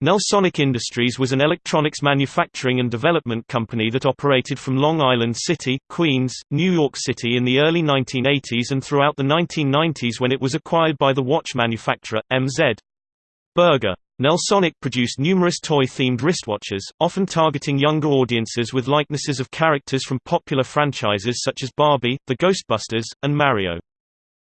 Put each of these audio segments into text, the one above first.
Nelsonic Industries was an electronics manufacturing and development company that operated from Long Island City, Queens, New York City in the early 1980s and throughout the 1990s when it was acquired by the watch manufacturer, MZ. Berger. Nelsonic produced numerous toy-themed wristwatches, often targeting younger audiences with likenesses of characters from popular franchises such as Barbie, The Ghostbusters, and Mario.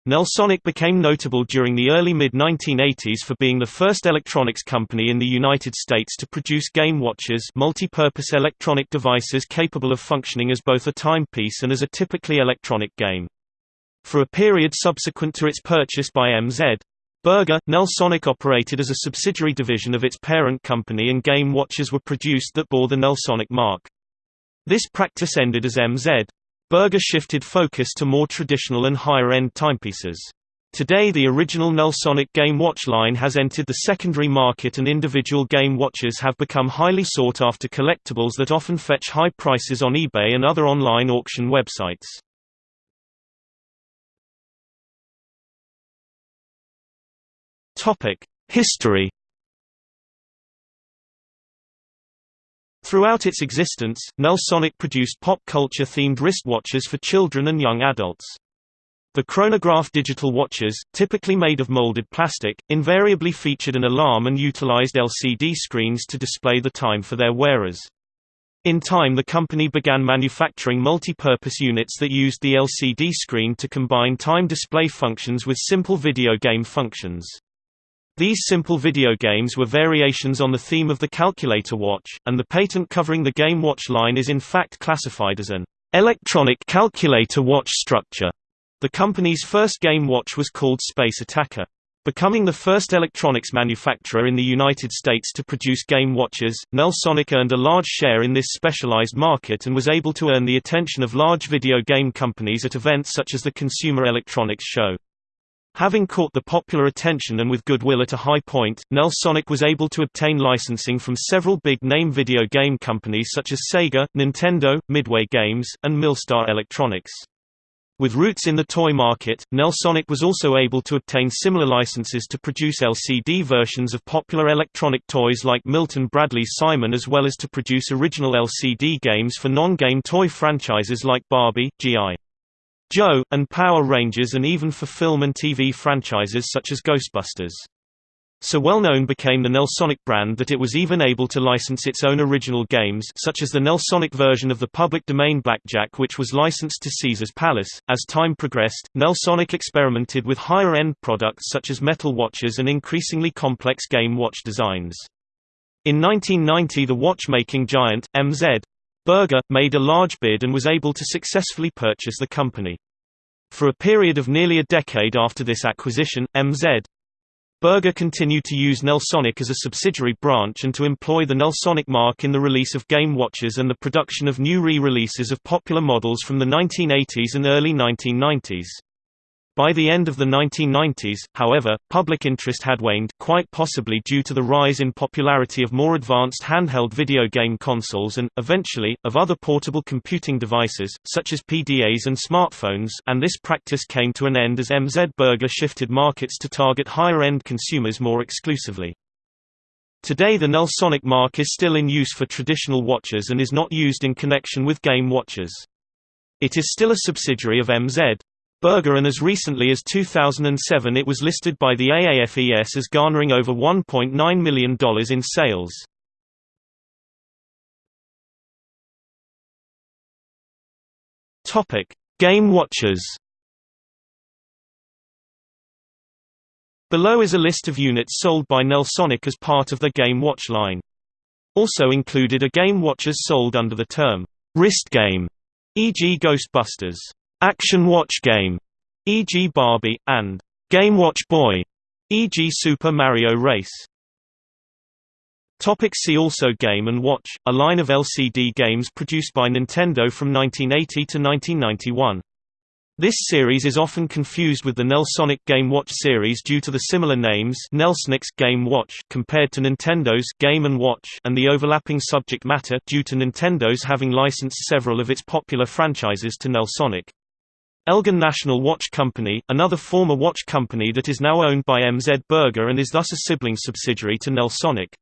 Nelsonic became notable during the early mid-1980s for being the first electronics company in the United States to produce game watches multi-purpose electronic devices capable of functioning as both a timepiece and as a typically electronic game. For a period subsequent to its purchase by MZ, Berger, Nelsonic operated as a subsidiary division of its parent company and game watches were produced that bore the Nelsonic mark. This practice ended as MZ. Berger shifted focus to more traditional and higher-end timepieces. Today the original Nelsonic game watch line has entered the secondary market and individual game watches have become highly sought after collectibles that often fetch high prices on eBay and other online auction websites. History. Throughout its existence, Nelsonic produced pop culture-themed wristwatches for children and young adults. The chronograph digital watches, typically made of molded plastic, invariably featured an alarm and utilized LCD screens to display the time for their wearers. In time the company began manufacturing multi-purpose units that used the LCD screen to combine time display functions with simple video game functions. These simple video games were variations on the theme of the calculator watch, and the patent covering the Game Watch line is in fact classified as an electronic calculator watch structure. The company's first game watch was called Space Attacker. Becoming the first electronics manufacturer in the United States to produce game watches, Nelsonic earned a large share in this specialized market and was able to earn the attention of large video game companies at events such as the Consumer Electronics Show. Having caught the popular attention and with goodwill at a high point, Nelsonic was able to obtain licensing from several big-name video game companies such as Sega, Nintendo, Midway Games, and Mylstar Electronics. With roots in the toy market, Nelsonic was also able to obtain similar licenses to produce LCD versions of popular electronic toys like Milton Bradley's Simon as well as to produce original LCD games for non-game toy franchises like Barbie, G.I. Joe, and Power Rangers and even for film and TV franchises such as Ghostbusters. So well known became the Nelsonic brand that it was even able to license its own original games such as the Nelsonic version of the public domain Blackjack which was licensed to Caesar's Palace. As time progressed, Nelsonic experimented with higher-end products such as metal watches and increasingly complex game watch designs. In 1990 the watchmaking giant, MZ, Berger, made a large bid and was able to successfully purchase the company. For a period of nearly a decade after this acquisition, MZ. Berger continued to use Nelsonic as a subsidiary branch and to employ the Nelsonic mark in the release of game watches and the production of new re-releases of popular models from the 1980s and early 1990s. By the end of the 1990s, however, public interest had waned quite possibly due to the rise in popularity of more advanced handheld video game consoles and, eventually, of other portable computing devices, such as PDAs and smartphones and this practice came to an end as MZ Berger shifted markets to target higher-end consumers more exclusively. Today the Nelsonic mark is still in use for traditional watches and is not used in connection with game watches. It is still a subsidiary of MZ, Berger and as recently as 2007 it was listed by the AAFES as garnering over $1.9 million in sales. Game watchers Below is a list of units sold by Nelsonic as part of the Game Watch line. Also included are game watches sold under the term, wrist game, e.g. Ghostbusters. Action Watch Game, e.g. Barbie, and Game Watch Boy, e.g. Super Mario Race. Topic see also Game & Watch, a line of LCD games produced by Nintendo from 1980 to 1991. This series is often confused with the Nelsonic Game Watch series due to the similar names Nelsonics Game Watch compared to Nintendo's Game & Watch and the overlapping subject matter due to Nintendo's having licensed several of its popular franchises to Nelsonic. Elgin National Watch Company, another former watch company that is now owned by MZ Berger and is thus a sibling subsidiary to Nelsonic.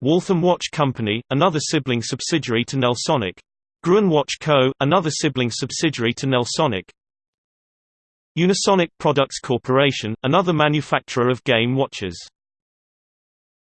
Waltham Watch Company, another sibling subsidiary to Nelsonic. Gruen Watch Co., another sibling subsidiary to Nelsonic. Unisonic Products Corporation, another manufacturer of game watches.